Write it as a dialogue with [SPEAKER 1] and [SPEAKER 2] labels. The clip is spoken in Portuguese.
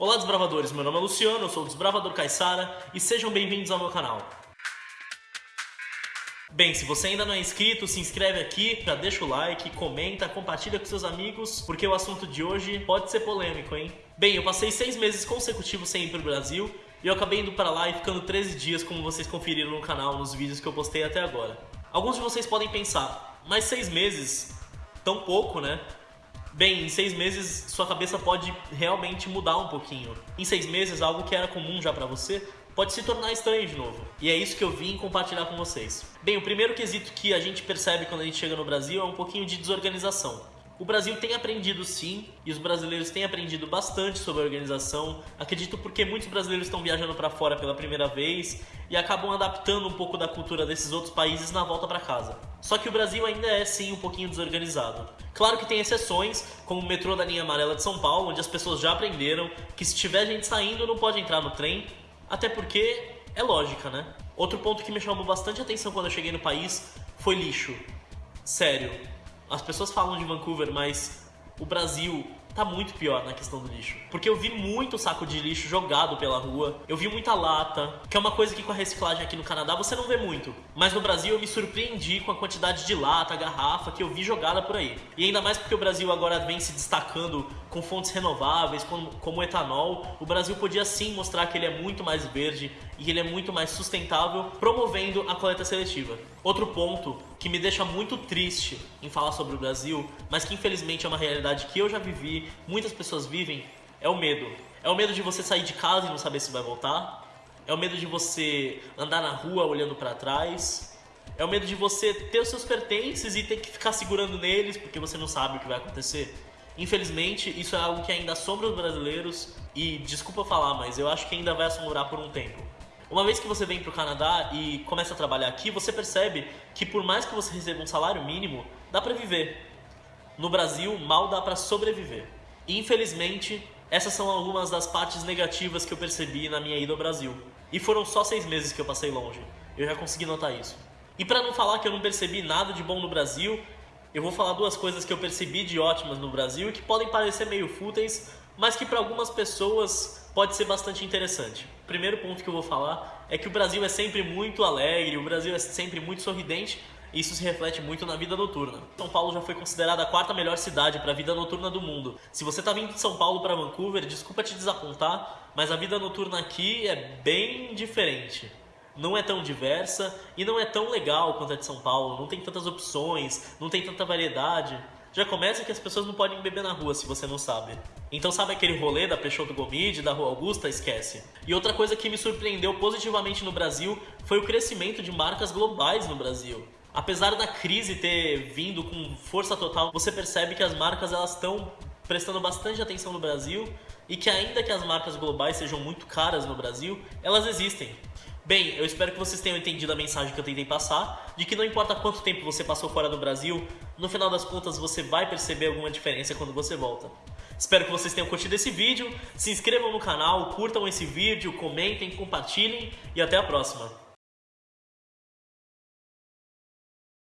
[SPEAKER 1] Olá desbravadores, meu nome é Luciano, eu sou o Desbravador Caissara e sejam bem-vindos ao meu canal. Bem, se você ainda não é inscrito, se inscreve aqui, já deixa o like, comenta, compartilha com seus amigos, porque o assunto de hoje pode ser polêmico, hein? Bem, eu passei seis meses consecutivos sem ir pro Brasil e eu acabei indo para lá e ficando 13 dias, como vocês conferiram no canal nos vídeos que eu postei até agora. Alguns de vocês podem pensar, mas seis meses, tão pouco, né? Bem, em seis meses sua cabeça pode realmente mudar um pouquinho. Em seis meses, algo que era comum já para você pode se tornar estranho de novo. E é isso que eu vim compartilhar com vocês. Bem, o primeiro quesito que a gente percebe quando a gente chega no Brasil é um pouquinho de desorganização. O Brasil tem aprendido sim, e os brasileiros têm aprendido bastante sobre a organização. Acredito porque muitos brasileiros estão viajando para fora pela primeira vez e acabam adaptando um pouco da cultura desses outros países na volta para casa. Só que o Brasil ainda é sim um pouquinho desorganizado. Claro que tem exceções, como o metrô da linha amarela de São Paulo, onde as pessoas já aprenderam que se tiver gente saindo não pode entrar no trem, até porque é lógica, né? Outro ponto que me chamou bastante atenção quando eu cheguei no país foi lixo. Sério, as pessoas falam de Vancouver, mas o Brasil tá muito pior na questão do lixo. Porque eu vi muito saco de lixo jogado pela rua, eu vi muita lata, que é uma coisa que com a reciclagem aqui no Canadá você não vê muito. Mas no Brasil eu me surpreendi com a quantidade de lata, garrafa que eu vi jogada por aí. E ainda mais porque o Brasil agora vem se destacando com fontes renováveis, como, como etanol, o Brasil podia sim mostrar que ele é muito mais verde e que ele é muito mais sustentável, promovendo a coleta seletiva. Outro ponto que me deixa muito triste em falar sobre o Brasil, mas que infelizmente é uma realidade que eu já vivi, muitas pessoas vivem, é o medo. É o medo de você sair de casa e não saber se vai voltar. É o medo de você andar na rua olhando para trás. É o medo de você ter os seus pertences e ter que ficar segurando neles porque você não sabe o que vai acontecer. Infelizmente, isso é algo que ainda assombra os brasileiros e, desculpa falar, mas eu acho que ainda vai assombrar por um tempo. Uma vez que você vem para o Canadá e começa a trabalhar aqui, você percebe que por mais que você receba um salário mínimo, dá para viver. No Brasil, mal dá para sobreviver. E, infelizmente, essas são algumas das partes negativas que eu percebi na minha ida ao Brasil. E foram só seis meses que eu passei longe. Eu já consegui notar isso. E para não falar que eu não percebi nada de bom no Brasil, eu vou falar duas coisas que eu percebi de ótimas no Brasil e que podem parecer meio fúteis, mas que para algumas pessoas pode ser bastante interessante. O primeiro ponto que eu vou falar é que o Brasil é sempre muito alegre, o Brasil é sempre muito sorridente, e isso se reflete muito na vida noturna. São Paulo já foi considerada a quarta melhor cidade para a vida noturna do mundo. Se você está vindo de São Paulo para Vancouver, desculpa te desapontar, mas a vida noturna aqui é bem diferente não é tão diversa e não é tão legal quanto a de São Paulo, não tem tantas opções, não tem tanta variedade. Já começa que as pessoas não podem beber na rua se você não sabe. Então sabe aquele rolê da Peixoto Gomide, da Rua Augusta? Esquece. E outra coisa que me surpreendeu positivamente no Brasil foi o crescimento de marcas globais no Brasil. Apesar da crise ter vindo com força total, você percebe que as marcas elas estão prestando bastante atenção no Brasil e que ainda que as marcas globais sejam muito caras no Brasil, elas existem. Bem, eu espero que vocês tenham entendido a mensagem que eu tentei passar, de que não importa quanto tempo você passou fora do Brasil, no final das contas você vai perceber alguma diferença quando você volta. Espero que vocês tenham curtido esse vídeo, se inscrevam no canal, curtam esse vídeo, comentem, compartilhem e até a próxima.